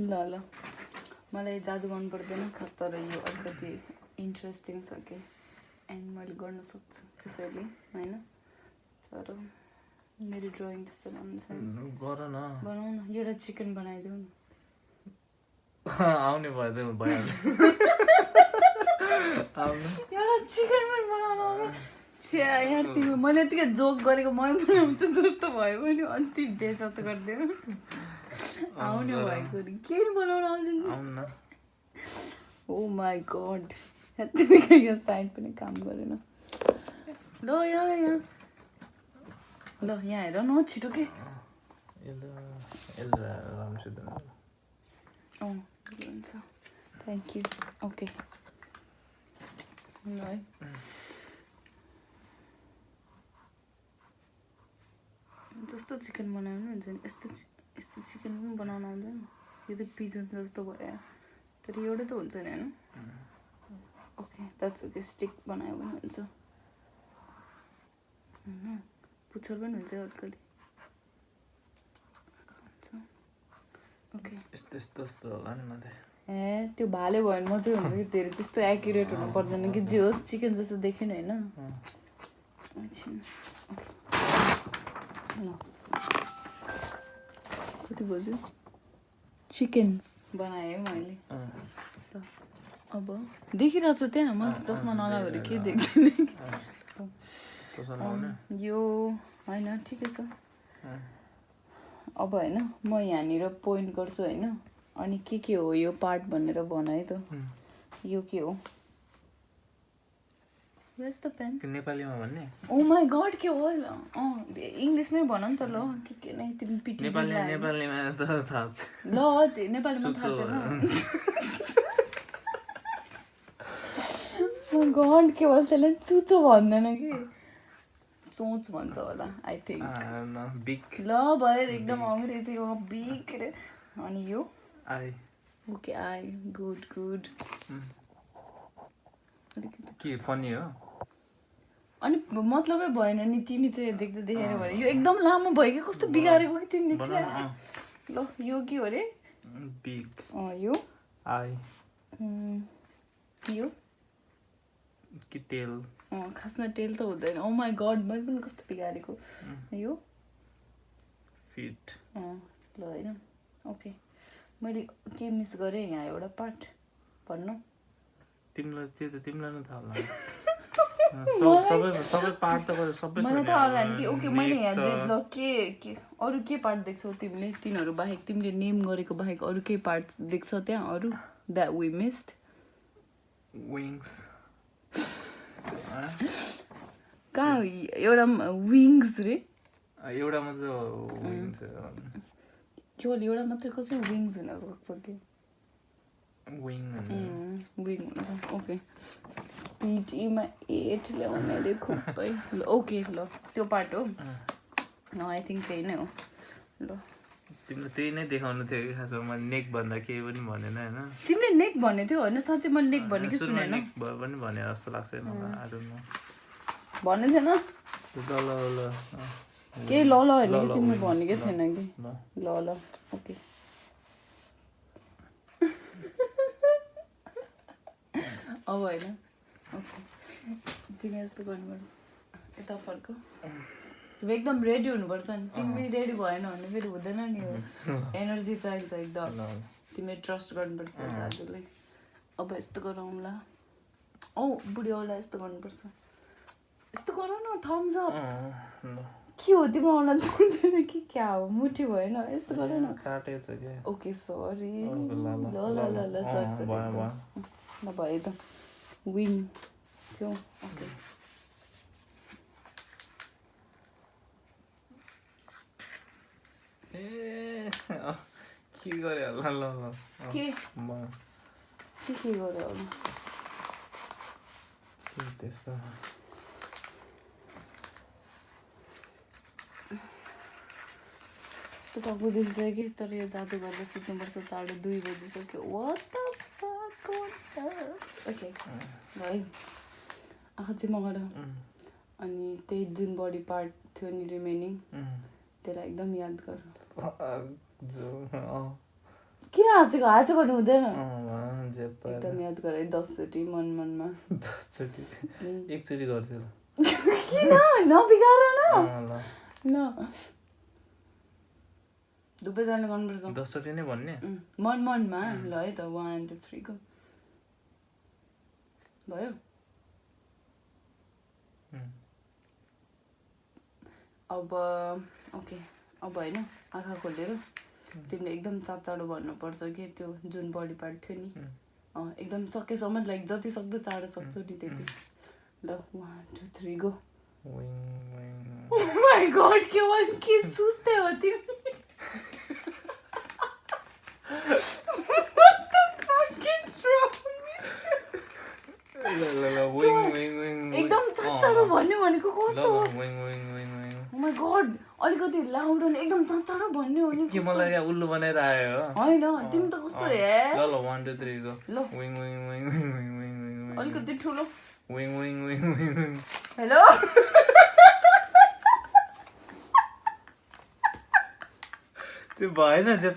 ल ल। मलाई जादु गर्नु पर्दैन तर यो अलिकति इन्ट्रेस्टिङ छ कि? एन्ड मैले गर्न सक्छु त्यसैले होइन? तर मेरो ड्रइङ त्यस्तो राम्रो छैन। गर न। बनाऊ न एउटा चिकन बनाइदेऊ न। आउने भयो। भइहाल्यो एउटा चिकन पनि बनाउनु यार तिमी मैले यतिकै जोक गरेको मै बनाउँछु जस्तो भयो। भने अन्ति बेचत गरिदियो। आउने भएको के बनाउनु आउँदैन ओ माई गड यतिकै यो साइड पनि काम गरेन ल यहाँ यहाँ ल यहाँ हेर न छिटो के अँ हुन्छ थ्याङ्क यू ओके ल है जस्तो चिकन बनाउनु हुन्छ नि यस्तो यस्तो चिकन बनाउनु आउँदैन। यो त पिजन जस्तो भयो। तर एउटै त हुन्छ नि होइन? ओके द्याट्स ओके स्टिक बनायो भने हुन्छ। होइन पुच्छर पनि हुन्छ अलिकति ओके यस्तो यस्तो यस्तो होला नि माथि। ए त्यो भाले भयो भने मात्रै हुन्छ कि धेरै? त्यस्तो एक्युरेट हुनु पर्दैन कि? जे होस् चिकन जस्तो देख्यो नि होइन एकछिन। ल। कति बज्यो चिकन बनाएँ मैले अब देखिरहेको छ त्यहाँ म चस्मा नलाएर के देख्दैन यो होइन ठिकै छ। अब होइन म यहाँनिर पोइन्ट गर्छु होइन अनि के के हो यो पार्ट भनेर भन है त. यो के हो. यस्तो पेन कि नेपालीमा भन्ने? ओ माई गड के हो अँ इङ्ग्लिसमै भन नि त ल के के नै तिमी पिटी नेपाली नेपालीमा त थाहा छ। ल नेपालीमा थाहा। छैन गड के भन्छ त्यसलाई चुचो भन्दैन कि? चोच भन्छ होला आई थिङ्क बिग। ल भयो एकदम अङ्ग्रेजी हो बिग अनि यो? I. Okay I good good. अलिकति। के फनी हो? अनि मतलबै भएन नि तिमी चाहिँ देख्दै देखेर भने। यो एकदम लामो भयो कि? कस्तो बिगारेको कि तिमीले? चाहिँ ल यो के हो अरे। बिग। यो। आई। यो। कि अँ, खासमा टेल त हुँदैन। ओ माई गड मैले पनि कस्तो बिगारेको। यो। फिट। ल होइन ओके। मैले के मिस गरेँ यहाँ एउटा पार्ट? भन्नु। तिमीलाई त्यो त तिमीलाई नै थाहा होला। सब- सबै पार्ट त सबै छ मलाई नि थाहा होला अब, नि कि ओके मैले यहाँ चाहिँ के के अरू के पार्ट देख्छौ तिमीले? तिनीहरू बाहेक तिमीले नेम गरेको बाहेक अरू केही पार्ट देख्छौ त्यहाँ? अरू? द्याट वी मिस्ड wings कहाँ? एउटा विङ्स रे। एउटा मात्रै एउटा मात्रै कसै विङ्स हुन सक्छ कि? Wing. भन्ने। विङ ओके पिटीमा एट ल्याउने अरे खुबै ल ओके ल त्यो पार्ट हो आई थिङ्क त्यही नै हो ल तिमीलाई त्यही नै देखाउनु थियो कि खासमा मैले नेक भन्दा केही पनि भनेन होइन तिमीले नेक भन्ने थियो होइन साँच्चै मैले नेक भने कि सुरुमा सुनेन भयो पनि भने जस्तो लाग्छ है मलाई I don't know. भन्ने थिएन ल ल केही ल ल होइन ल, कि ल, तिमीले भनेकै ल, थिएन कि ल ल ल ओके अब होइन ओके तिमी यस्तो गर्नुपर्छ यता फर्क तिमी एकदम रेडी हुनुपर्छ नि तिमी रेडी भएन भने फेरि हुँदैन नि हो एनर्जी चाहिन्छ एकदम ल तिमीले ट्रस्ट गर्नुपर्छ दाजुलाई अब यस्तो गरौँला औ बुढी औला यस्तो गर्नुपर्छ यस्तो गर न थम्स अप के हो तिम्रो औला जान्दैन कि क्या हो मुठी भएन यस्तो गर न ओके सरी ल, ल, ल ल सरी सरी त विङ थियो ओके ए अँ, के होला ल के। के के गऱ्यो अब के त्यस्तो कि तर यो जादु गरेर सुत्नुपर्छ साढे दुई बजिसक्यो वाट ओके है। आँखा चाहिँ मगाएर उम्, अनि त्यही जुन बडी पार्ट थियो नि रिमेनिङ। त्यसलाई एकदम याद गर। किन हाँसेको हाँसे गर्नु हुँदैन? एकदम याद गर है दसचोटि मन मनमा दसचोटि एकचोटि किन? नबिगार न। अँ, ल। ल। दुवैजनाले गर्नुपर्छ। दसचोटि नै भन्ने? मन मनमा? ल है त वान टू थ्री गो भयो अब ओके अब होइन आँखा खोलेर तिमीले एकदम चाँडो चाँडो भन्नुपर्छ कि त्यो जुन बडी पार्ट थियो नि एकदम सकेसम्म लाइक जति सक्दो चाँडो सक्छौ नि त्यति। ल one two three go. My god के भयो के सुस्तै हो तिमी एकदम चाँडो भन्ने भनेको कस्तो हो माई गड अलिकति लाउड अनि एकदम चाँडो भन्ने हो नि के मलाई यहाँ उल्लु बनाएर आयो होइन तिमी त कस्तो रे ल ल 1 2 3 गो ल wing wing wing wing wing wing अलिकति ठुलो wing wing wing wing hello त्यो भएन जे